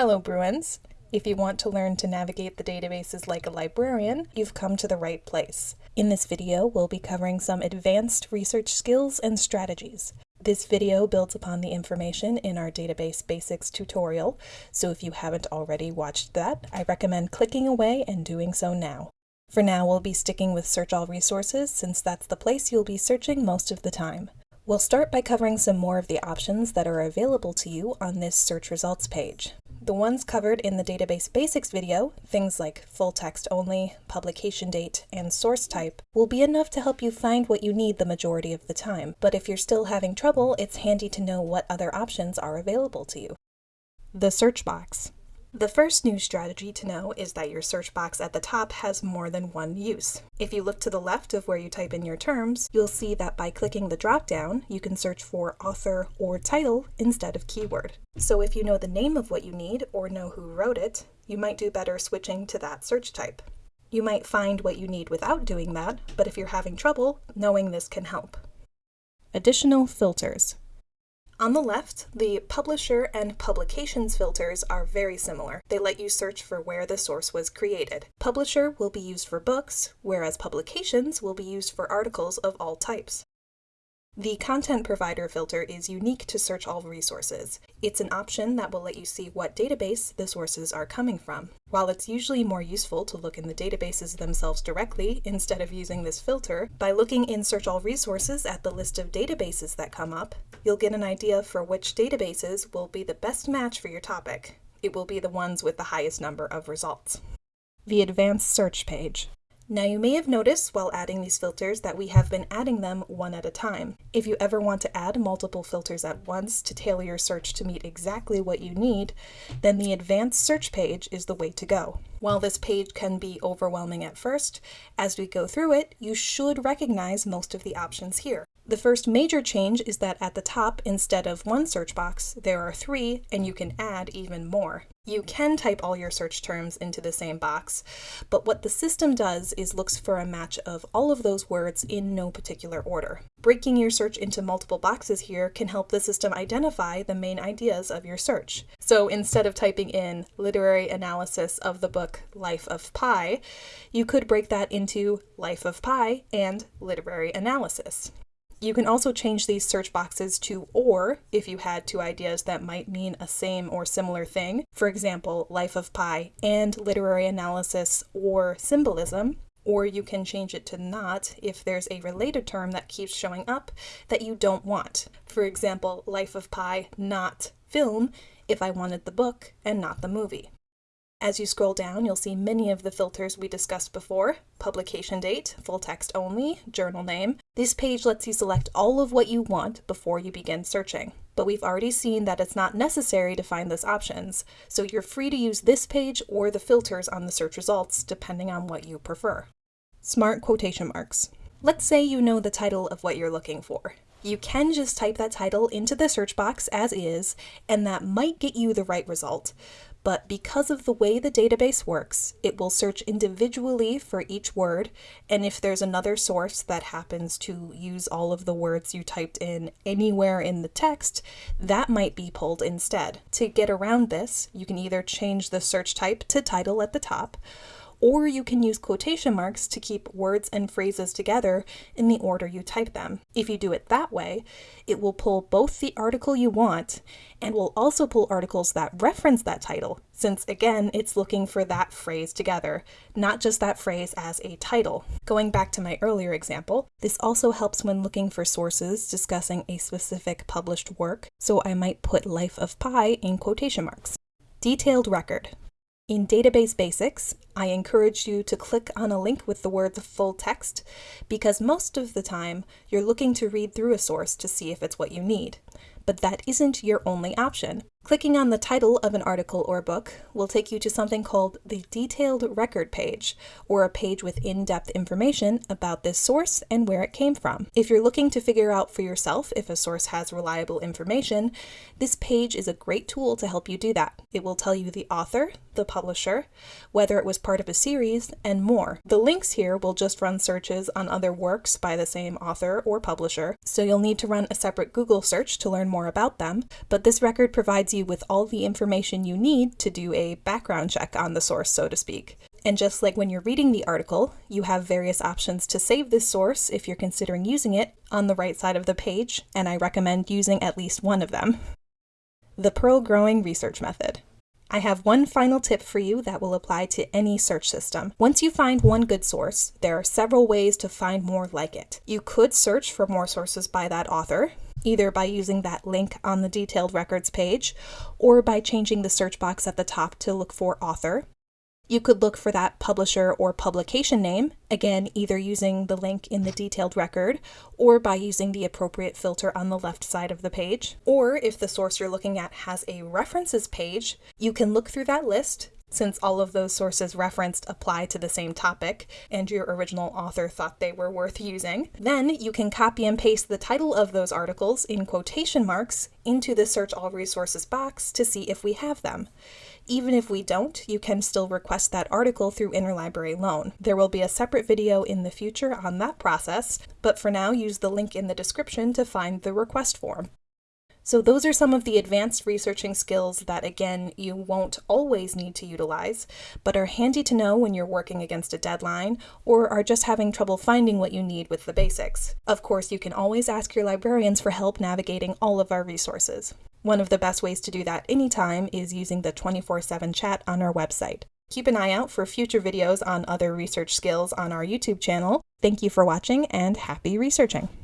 Hello Bruins! If you want to learn to navigate the databases like a librarian, you've come to the right place. In this video, we'll be covering some advanced research skills and strategies. This video builds upon the information in our Database Basics tutorial, so if you haven't already watched that, I recommend clicking away and doing so now. For now, we'll be sticking with Search All Resources since that's the place you'll be searching most of the time. We'll start by covering some more of the options that are available to you on this search results page. The ones covered in the Database Basics video, things like full text only, publication date, and source type, will be enough to help you find what you need the majority of the time, but if you're still having trouble, it's handy to know what other options are available to you. The search box. The first new strategy to know is that your search box at the top has more than one use. If you look to the left of where you type in your terms, you'll see that by clicking the dropdown, you can search for author or title instead of keyword. So if you know the name of what you need or know who wrote it, you might do better switching to that search type. You might find what you need without doing that, but if you're having trouble, knowing this can help. Additional filters. On the left, the publisher and publications filters are very similar. They let you search for where the source was created. Publisher will be used for books, whereas publications will be used for articles of all types. The Content Provider filter is unique to Search All Resources. It's an option that will let you see what database the sources are coming from. While it's usually more useful to look in the databases themselves directly instead of using this filter, by looking in Search All Resources at the list of databases that come up, you'll get an idea for which databases will be the best match for your topic. It will be the ones with the highest number of results. The Advanced Search page. Now you may have noticed while adding these filters that we have been adding them one at a time. If you ever want to add multiple filters at once to tailor your search to meet exactly what you need, then the advanced search page is the way to go. While this page can be overwhelming at first, as we go through it, you should recognize most of the options here. The first major change is that at the top, instead of one search box, there are three, and you can add even more. You can type all your search terms into the same box, but what the system does is looks for a match of all of those words in no particular order. Breaking your search into multiple boxes here can help the system identify the main ideas of your search. So instead of typing in literary analysis of the book Life of Pi, you could break that into Life of Pi and literary analysis. You can also change these search boxes to or if you had two ideas that might mean a same or similar thing. For example, Life of Pi and literary analysis or symbolism. Or you can change it to not if there's a related term that keeps showing up that you don't want. For example, Life of Pi, not film, if I wanted the book and not the movie. As you scroll down, you'll see many of the filters we discussed before. Publication date, full text only, journal name. This page lets you select all of what you want before you begin searching. But we've already seen that it's not necessary to find those options, so you're free to use this page or the filters on the search results, depending on what you prefer. Smart quotation marks. Let's say you know the title of what you're looking for. You can just type that title into the search box as is, and that might get you the right result but because of the way the database works, it will search individually for each word, and if there's another source that happens to use all of the words you typed in anywhere in the text, that might be pulled instead. To get around this, you can either change the search type to title at the top, or you can use quotation marks to keep words and phrases together in the order you type them. If you do it that way, it will pull both the article you want and will also pull articles that reference that title, since again, it's looking for that phrase together, not just that phrase as a title. Going back to my earlier example, this also helps when looking for sources discussing a specific published work, so I might put Life of Pi in quotation marks. Detailed record. In Database Basics, I encourage you to click on a link with the words full text because most of the time you're looking to read through a source to see if it's what you need. But that isn't your only option. Clicking on the title of an article or book will take you to something called the Detailed Record page, or a page with in-depth information about this source and where it came from. If you're looking to figure out for yourself if a source has reliable information, this page is a great tool to help you do that. It will tell you the author, the publisher, whether it was part of a series, and more. The links here will just run searches on other works by the same author or publisher, so you'll need to run a separate Google search to learn more about them, but this record provides you with all the information you need to do a background check on the source, so to speak. And just like when you're reading the article, you have various options to save this source if you're considering using it on the right side of the page, and I recommend using at least one of them. The Pearl Growing Research Method. I have one final tip for you that will apply to any search system. Once you find one good source, there are several ways to find more like it. You could search for more sources by that author, either by using that link on the detailed records page or by changing the search box at the top to look for author. You could look for that publisher or publication name, again, either using the link in the detailed record or by using the appropriate filter on the left side of the page. Or if the source you're looking at has a references page, you can look through that list since all of those sources referenced apply to the same topic and your original author thought they were worth using. Then you can copy and paste the title of those articles in quotation marks into the Search All Resources box to see if we have them. Even if we don't, you can still request that article through Interlibrary Loan. There will be a separate video in the future on that process, but for now use the link in the description to find the request form. So those are some of the advanced researching skills that, again, you won't always need to utilize, but are handy to know when you're working against a deadline or are just having trouble finding what you need with the basics. Of course, you can always ask your librarians for help navigating all of our resources. One of the best ways to do that anytime is using the 24-7 chat on our website. Keep an eye out for future videos on other research skills on our YouTube channel. Thank you for watching and happy researching!